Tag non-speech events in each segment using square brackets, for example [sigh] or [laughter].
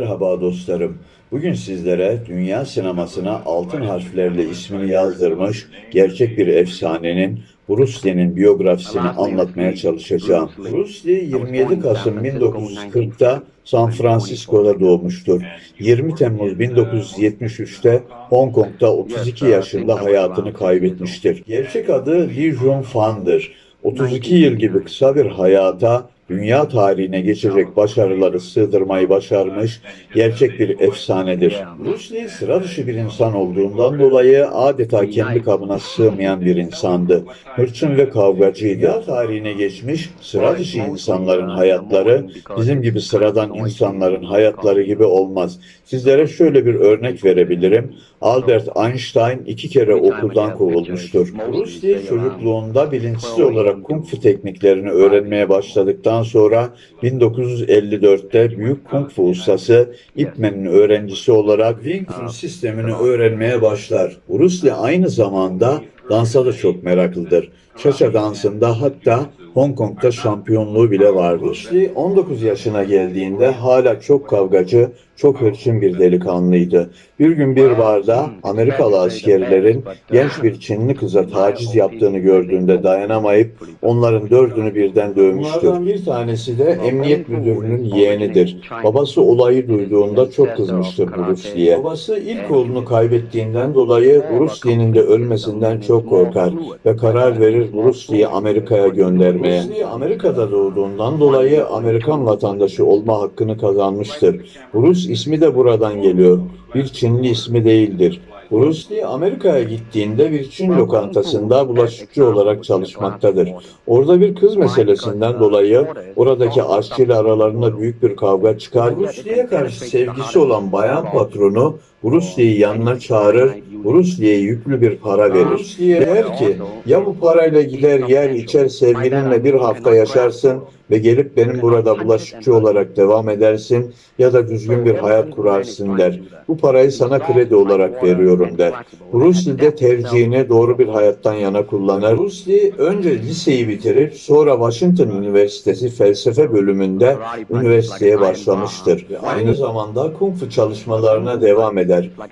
Merhaba dostlarım. Bugün sizlere dünya sinemasına altın harflerle ismini yazdırmış gerçek bir efsanenin Bruce Lee'nin biyografisini anlatmaya çalışacağım. Lee 27 Kasım 1940'ta San Francisco'da doğmuştur. 20 Temmuz 1973'te Hong Kong'da 32 yaşında hayatını kaybetmiştir. Gerçek adı Lee Jun Fan'dır. 32 yıl gibi kısa bir hayata dünya tarihine geçecek başarıları sığdırmayı başarmış gerçek bir efsanedir. Lee sıra dışı bir insan olduğundan dolayı adeta kendi kabına sığmayan bir insandı. Hırçın ve kavgacıydı. Dünya tarihine geçmiş sıra dışı insanların hayatları bizim gibi sıradan insanların hayatları gibi olmaz. Sizlere şöyle bir örnek verebilirim. Albert Einstein iki kere okuldan kovulmuştur. Lee çocukluğunda bilinçsiz olarak kung fu tekniklerini öğrenmeye başladıktan sonra 1954'te büyük kung fu ustası Ip Man'in öğrencisi olarak Wing Chun sistemini öğrenmeye başlar. Bruce Lee aynı zamanda dansa da çok meraklıdır. Cha-cha dansında hatta Hong Kong'da şampiyonluğu bile vardır. Bruce Lee 19 yaşına geldiğinde hala çok kavgacı, çok hırçın bir delikanlıydı. Bir gün bir barda Amerikalı askerlerin genç bir Çinli kıza taciz yaptığını gördüğünde dayanamayıp onların dördünü birden dövmüştür. Bunlardan bir tanesi de emniyet müdürünün yeğenidir. Babası olayı duyduğunda çok kızmıştır Bruce Lee'ye. Babası ilk oğlunu kaybettiğinden dolayı Bruce Lee'nin de ölmesinden çok korkar ve karar verir Bruce Lee'yi Amerika'ya göndermeye. Amerika'da doğduğundan dolayı Amerikan vatandaşı olma hakkını kazanmıştır. Bruce ismi de buradan geliyor. Bir Çinli ismi değildir. Bruce Lee Amerika'ya gittiğinde bir Çin lokantasında bulaşıkçı olarak çalışmaktadır. Orada bir kız meselesinden dolayı oradaki aşçıyla aralarında büyük bir kavga çıkar. Bruce Lee'ye karşı sevgisi olan bayan patronu Lee'yi yanına çağırır, Lee'ye yüklü bir para verir. Der ki, ya bu parayla gider yer içer sevgilinle bir hafta yaşarsın ve gelip benim burada bulaşıkçı olarak devam edersin ya da düzgün bir hayat kurarsın der. Bu parayı sana kredi olarak veriyorum der. Lee de tercihini doğru bir hayattan yana kullanır. Lee önce liseyi bitirip sonra Washington Üniversitesi felsefe bölümünde üniversiteye başlamıştır. Aynı zamanda kung fu çalışmalarına devam eder.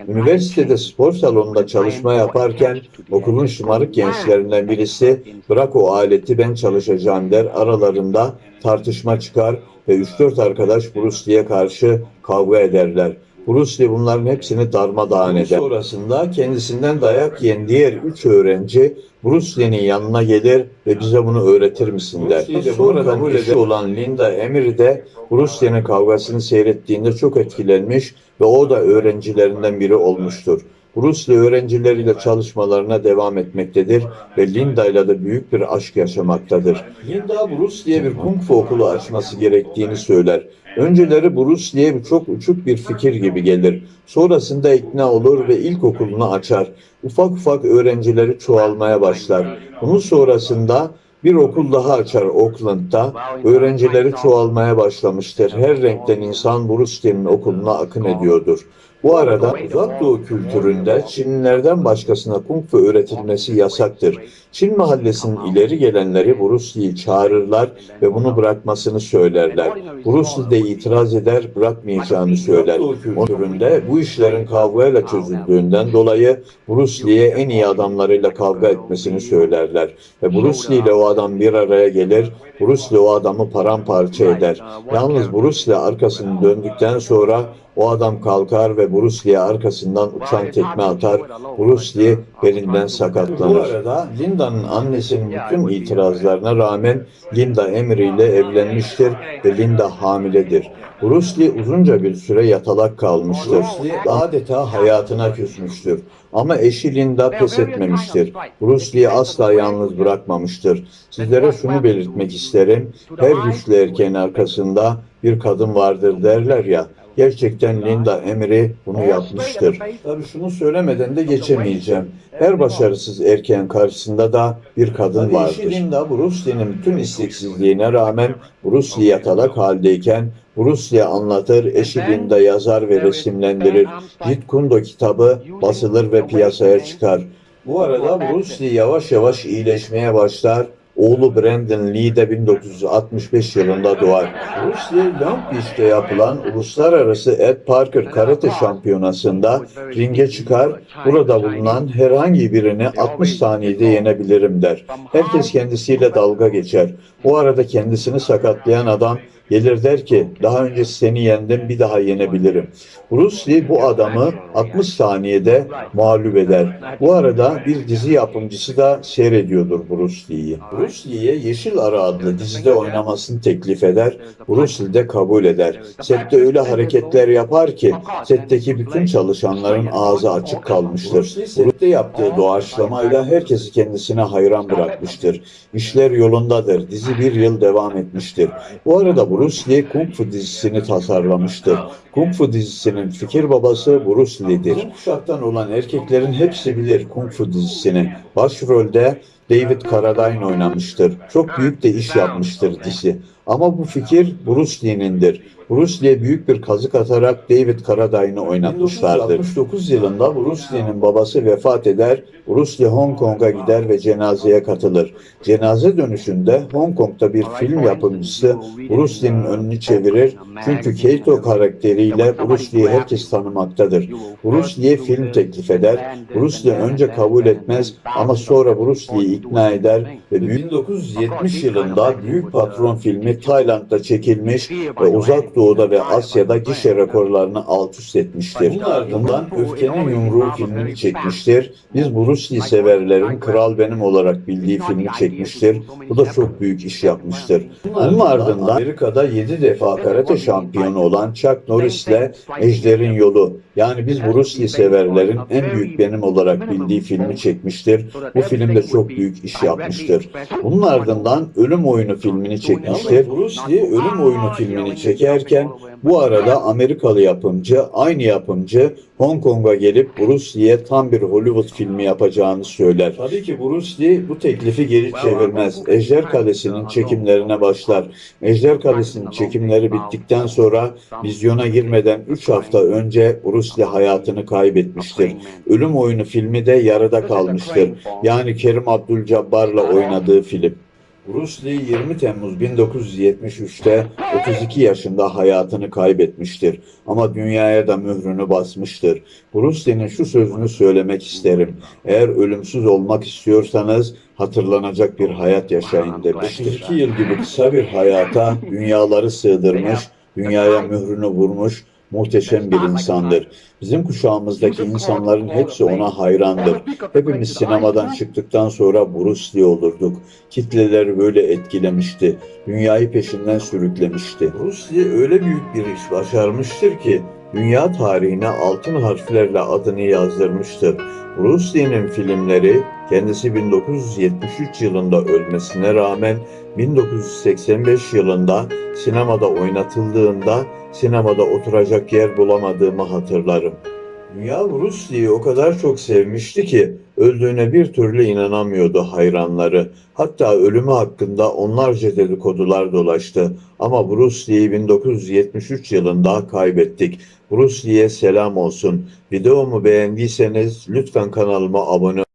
Üniversitede spor salonunda çalışma yaparken okulun şımarık gençlerinden birisi bırak o aleti ben çalışacağım der. Aralarında tartışma çıkar ve 3-4 arkadaş Bruce Lee'ye karşı kavga ederler. Lee bunların hepsini darmadağın eder. Sonrasında kendisinden dayak yiyen diğer üç öğrenci Bruce yanına gelir ve bize bunu öğretir misin der. Buradan eşi olan Linda Emery de Bruce kavgasını seyrettiğinde çok etkilenmiş ve o da öğrencilerinden biri olmuştur. Lee öğrencileriyle çalışmalarına devam etmektedir ve Linda ile de büyük bir aşk yaşamaktadır. Linda Bruce Lee'ye bir kung fu okulu açması gerektiğini söyler. Önceleri Bruce Lee'ye çok uçuk bir fikir gibi gelir. Sonrasında ikna olur ve ilkokulunu açar. Ufak ufak öğrencileri çoğalmaya başlar. Bunun sonrasında bir okul daha açar Oakland'da. Öğrencileri çoğalmaya başlamıştır. Her renkten insan Bruce Lee'nin okuluna akın ediyordur. Bu arada uzak doğu kültüründe Çinlilerden başkasına kung fu öğretilmesi yasaktır. Çin mahallesinin ileri gelenleri Bruce çağırırlar ve bunu bırakmasını söylerler. Bruce de itiraz eder, bırakmayacağını söyler. O kültüründe bu işlerin kavgayla çözüldüğünden dolayı Bruce Lee'ye en iyi adamlarıyla kavga etmesini söylerler. Ve Bruce Lee ile o adam bir araya gelir, Bruce Lee o adamı paramparça eder. Yalnız Bruce Lee arkasını döndükten sonra o adam kalkar ve Bruce Lee'ye arkasından uçan tekme atar. Bruce Lee belinden sakatlanır. Bu arada Linda'nın annesinin bütün itirazlarına rağmen Linda Emery ile evlenmiştir ve Linda hamiledir. Bruce Lee uzunca bir süre yatalak kalmıştır. Adeta hayatına küsmüştür. Ama eşi Linda pes etmemiştir. Bruce Lee'yi asla yalnız bırakmamıştır. Sizlere şunu belirtmek isterim. Her güçlü erkeğin arkasında bir kadın vardır derler ya. Gerçekten Linda Emery bunu yapmıştır. Tabii şunu söylemeden de geçemeyeceğim. Her başarısız erkeğin karşısında da bir kadın vardır. Eşi Linda Bruce Lee'nin tüm isteksizliğine rağmen Bruce Lee yatalak haldeyken Bruce Lee anlatır, eşi Linda yazar ve resimlendirir. Jeet Kune Do kitabı basılır ve piyasaya çıkar. Bu arada Bruce Lee yavaş yavaş iyileşmeye başlar. Oğlu Brandon Lee de 1965 yılında doğar. Long Beach'te yapılan Uluslararası Ed Parker Karate Şampiyonası'nda ringe çıkar, burada bulunan herhangi birini 60 saniyede yenebilirim der. Herkes kendisiyle dalga geçer. O arada kendisini sakatlayan adam gelir der ki daha önce seni yendim bir daha yenebilirim. Lee bu adamı 60 saniyede mağlup eder. Bu arada bir dizi yapımcısı da seyrediyordur. Bruce Lee'ye Yeşil Ara adlı dizide oynamasını teklif eder. Lee de kabul eder. Sette öyle hareketler yapar ki setteki bütün çalışanların ağzı açık kalmıştır. Sette yaptığı doğaçlamayla herkesi kendisine hayran bırakmıştır. İşler yolundadır. Dizi bir yıl devam etmiştir. Bu arada Bruce Kung Fu dizisini tasarlamıştır. Kung Fu dizisinin fikir babası Bruce Lee'dir. Kuşaktan olan erkeklerin hepsi bilir Kung Fu dizisini. Başrolde David Carradine oynamıştır. Çok büyük de iş yapmıştır dizi. Ama bu fikir Bruce Lee'nindir. Bruce Lee büyük bir kazık atarak David Carradine'ı oynatmışlardır. 1969 yılında Bruce Lee'nin babası vefat eder. Bruce Lee Hong Kong'a gider ve cenazeye katılır. Cenaze dönüşünde Hong Kong'da bir film yapımcısı Bruce Lee'nin önünü çevirir. Çünkü Keito karakteriyle Bruce Lee'yi herkes tanımaktadır. Bruce Lee'ye film teklif eder. Bruce Lee önce kabul etmez ama sonra Bruce Lee'yi ikna eder ve 1970 yılında Büyük Patron filmi Tayland'da çekilmiş ve Uzak Doğu'da ve Asya'da gişe rekorlarını alt üst etmiştir. Bunun ardından Öfkenin Yumruğu filmini çekmiştir. Biz Bruce Lee severlerin Kral Benim olarak bildiği filmi çekmiştir. Bu da çok büyük iş yapmıştır. Bunun ardından Amerika'da 7 defa karate şampiyonu olan Chuck Norris ile Ejder'in Yolu yani biz Bruce Lee severlerin en büyük benim olarak bildiği filmi çekmiştir. Bu film de çok büyük iş yapmıştır. Bunun ardından Ölüm Oyunu filmini çekmiştir. Bruce Lee Ölüm Oyunu filmini çekerken bu arada Amerikalı yapımcı, aynı yapımcı Hong Kong'a gelip Bruce Lee'ye tam bir Hollywood filmi yapacağını söyler. Tabii ki Bruce Lee bu teklifi geri çevirmez. Ejder Kalesi'nin çekimlerine başlar. Ejder Kalesi'nin çekimleri bittikten sonra vizyona girmeden 3 hafta önce Bruce Lee hayatını kaybetmiştir. Ölüm Oyunu filmi de yarıda kalmıştır. Yani Kerim Abdul-Jabbar'la oynadığı film. Lee 20 Temmuz 1973'te 32 yaşında hayatını kaybetmiştir. Ama dünyaya da mührünü basmıştır. Bruce Lee'nin şu sözünü söylemek isterim. Eğer ölümsüz olmak istiyorsanız hatırlanacak bir hayat yaşayın demiştir. 32 yıl gibi kısa bir hayata dünyaları sığdırmış, dünyaya mührünü vurmuş, muhteşem bir insandır. Bizim kuşağımızdaki insanların hepsi ona hayrandır. [laughs] Hepimiz sinemadan çıktıktan sonra Bruce Lee olurduk. Kitleleri böyle etkilemişti. Dünyayı peşinden sürüklemişti. Bruce Lee öyle büyük bir iş başarmıştır ki dünya tarihine altın harflerle adını yazdırmıştır. Lee'nin filmleri kendisi 1973 yılında ölmesine rağmen 1985 yılında sinemada oynatıldığında sinemada oturacak yer bulamadığımı hatırlarım. Dünya Bruce Lee'yi o kadar çok sevmişti ki öldüğüne bir türlü inanamıyordu hayranları. Hatta ölümü hakkında onlarca dedikodular dolaştı. Ama Bruce Lee'yi 1973 yılında kaybettik. Bruce Lee'ye selam olsun. Videomu beğendiyseniz lütfen kanalıma abone